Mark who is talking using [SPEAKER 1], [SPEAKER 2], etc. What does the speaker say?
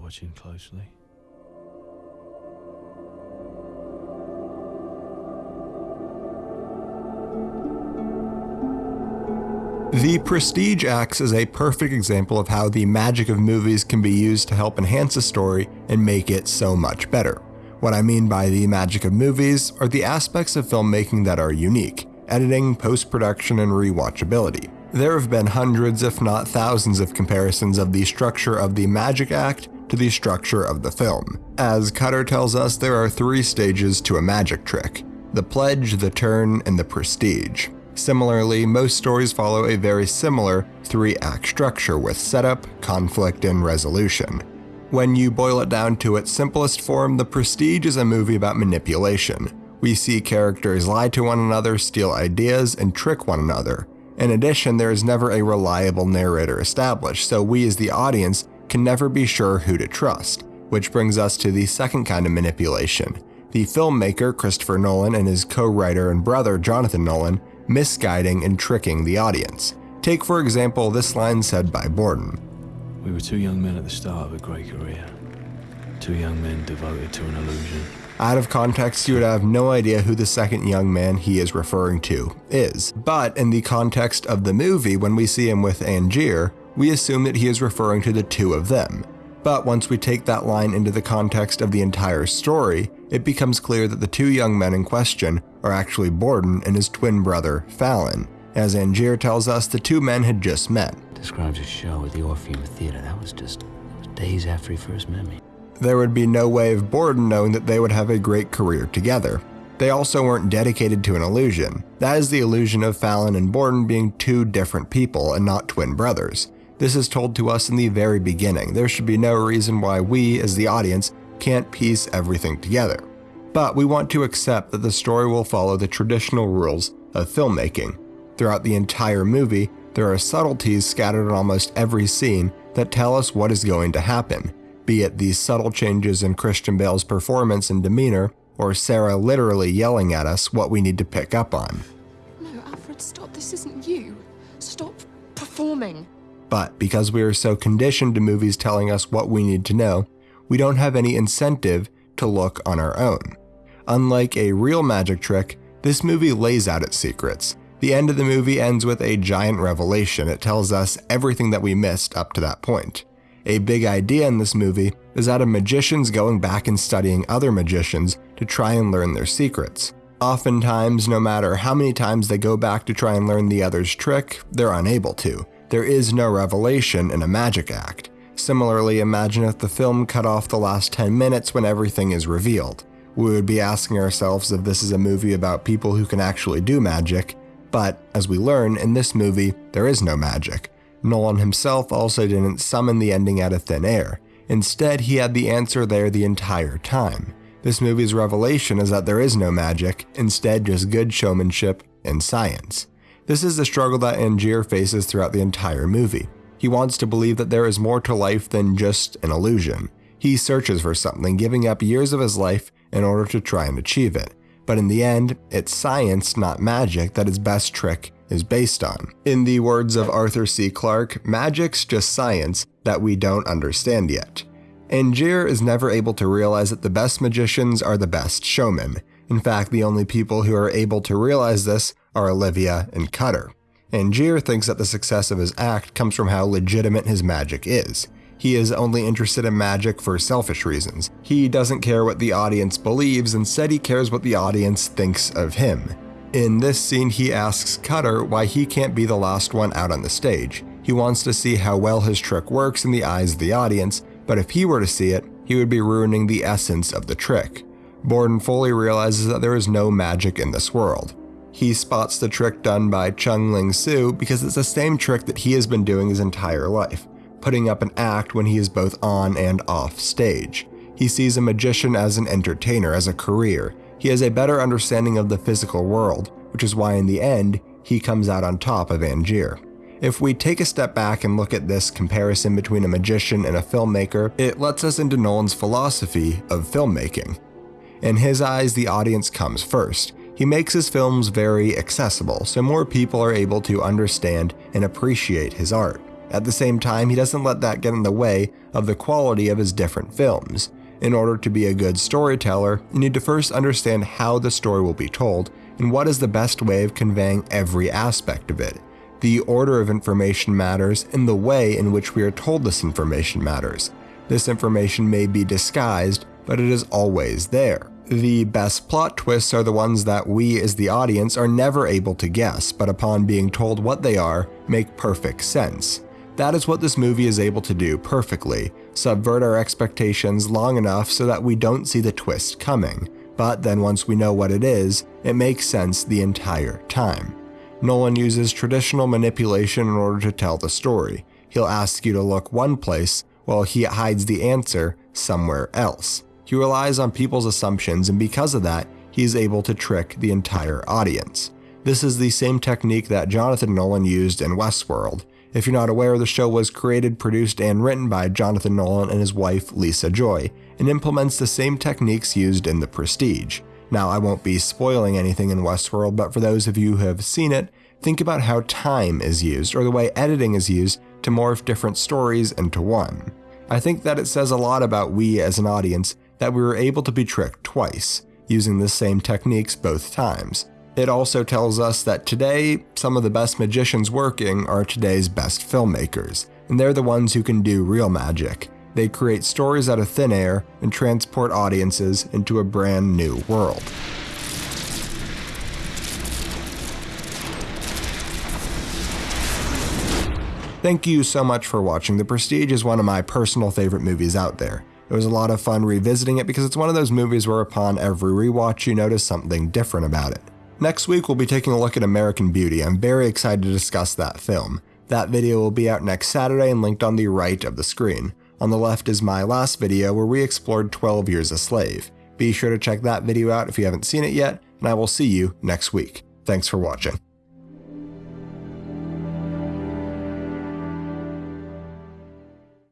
[SPEAKER 1] watching closely.
[SPEAKER 2] The Prestige acts as a perfect example of how the magic of movies can be used to help enhance a story and make it so much better. What I mean by the magic of movies are the aspects of filmmaking that are unique editing, post production, and rewatchability. There have been hundreds, if not thousands, of comparisons of the structure of the Magic Act to the structure of the film. As Cutter tells us, there are three stages to a magic trick the pledge, the turn, and the prestige. Similarly, most stories follow a very similar three act structure with setup, conflict, and resolution. When you boil it down to its simplest form, The Prestige is a movie about manipulation. We see characters lie to one another, steal ideas, and trick one another. In addition, there is never a reliable narrator established, so we as the audience can never be sure who to trust. Which brings us to the second kind of manipulation. The filmmaker Christopher Nolan and his co writer and brother Jonathan Nolan misguiding and tricking the audience. Take, for example, this line said by Borden
[SPEAKER 1] We were two young men at the start of a great career. Two young men devoted to an illusion.
[SPEAKER 2] Out of context, you would have no idea who the second young man he is referring to is. But in the context of the movie, when we see him with Angier, we assume that he is referring to the two of them. But once we take that line into the context of the entire story, it becomes clear that the two young men in question are actually Borden and his twin brother, Fallon. As Angier tells us, the two men had just met.
[SPEAKER 3] Describes a show at the Orpheum Theater. That was just that was days after he first met me.
[SPEAKER 2] There would be no way of Borden knowing that they would have a great career together. They also weren't dedicated to an illusion. That is the illusion of Fallon and Borden being two different people and not twin brothers. This is told to us in the very beginning. There should be no reason why we, as the audience, can't piece everything together. But we want to accept that the story will follow the traditional rules of filmmaking. Throughout the entire movie, there are subtleties scattered in almost every scene that tell us what is going to happen, be it these subtle changes in Christian Bale's performance and demeanor, or Sarah literally yelling at us what we need to pick up on.
[SPEAKER 4] No, Alfred, stop. This isn't you. Stop performing.
[SPEAKER 2] But because we are so conditioned to movies telling us what we need to know, we don't have any incentive to look on our own. Unlike a real magic trick, this movie lays out its secrets. The end of the movie ends with a giant revelation. It tells us everything that we missed up to that point. A big idea in this movie is that of magicians going back and studying other magicians to try and learn their secrets. Oftentimes, no matter how many times they go back to try and learn the other's trick, they're unable to. There is no revelation in a magic act. Similarly, imagine if the film cut off the last 10 minutes when everything is revealed. We would be asking ourselves if this is a movie about people who can actually do magic, but as we learn, in this movie, there is no magic. Nolan himself also didn't summon the ending out of thin air. Instead, he had the answer there the entire time. This movie's revelation is that there is no magic, instead, just good showmanship and science. This is the struggle that Angier faces throughout the entire movie. He wants to believe that there is more to life than just an illusion. He searches for something, giving up years of his life in order to try and achieve it. But in the end, it's science, not magic, that his best trick is based on. In the words of Arthur C. Clarke, magic's just science that we don't understand yet. Angier is never able to realize that the best magicians are the best showmen. In fact, the only people who are able to realize this are Olivia and Cutter. Angier thinks that the success of his act comes from how legitimate his magic is. He is only interested in magic for selfish reasons. He doesn't care what the audience believes, instead, he cares what the audience thinks of him. In this scene, he asks Cutter why he can't be the last one out on the stage. He wants to see how well his trick works in the eyes of the audience, but if he were to see it, he would be ruining the essence of the trick. Borden fully realizes that there is no magic in this world. He spots the trick done by Chung Ling Soo because it's the same trick that he has been doing his entire life, putting up an act when he is both on and off stage. He sees a magician as an entertainer, as a career. He has a better understanding of the physical world, which is why in the end, he comes out on top of Angier. If we take a step back and look at this comparison between a magician and a filmmaker, it lets us into Nolan's philosophy of filmmaking. In his eyes, the audience comes first. He makes his films very accessible, so more people are able to understand and appreciate his art. At the same time, he doesn't let that get in the way of the quality of his different films. In order to be a good storyteller, you need to first understand how the story will be told and what is the best way of conveying every aspect of it. The order of information matters, and the way in which we are told this information matters. This information may be disguised, but it is always there. The best plot twists are the ones that we, as the audience, are never able to guess, but upon being told what they are, make perfect sense. That is what this movie is able to do perfectly subvert our expectations long enough so that we don't see the twist coming, but then once we know what it is, it makes sense the entire time. Nolan uses traditional manipulation in order to tell the story. He'll ask you to look one place while he hides the answer somewhere else. He relies on people's assumptions, and because of that, he is able to trick the entire audience. This is the same technique that Jonathan Nolan used in Westworld. If you're not aware, the show was created, produced, and written by Jonathan Nolan and his wife Lisa Joy, and implements the same techniques used in The Prestige. Now, I won't be spoiling anything in Westworld, but for those of you who have seen it, think about how time is used, or the way editing is used to morph different stories into one. I think that it says a lot about we as an audience that we were able to be tricked twice, using the same techniques both times. It also tells us that today, some of the best magicians working are today's best filmmakers, and they're the ones who can do real magic. They create stories out of thin air and transport audiences into a brand new world. Thank you so much for watching. The Prestige is one of my personal favorite movies out there. It was a lot of fun revisiting it because it's one of those movies where upon every rewatch you notice something different about it. Next week, we'll be taking a look at American Beauty. I'm very excited to discuss that film. That video will be out next Saturday and linked on the right of the screen. On the left is my last video where we explored 12 Years a Slave. Be sure to check that video out if you haven't seen it yet, and I will see you next week. Thanks for watching.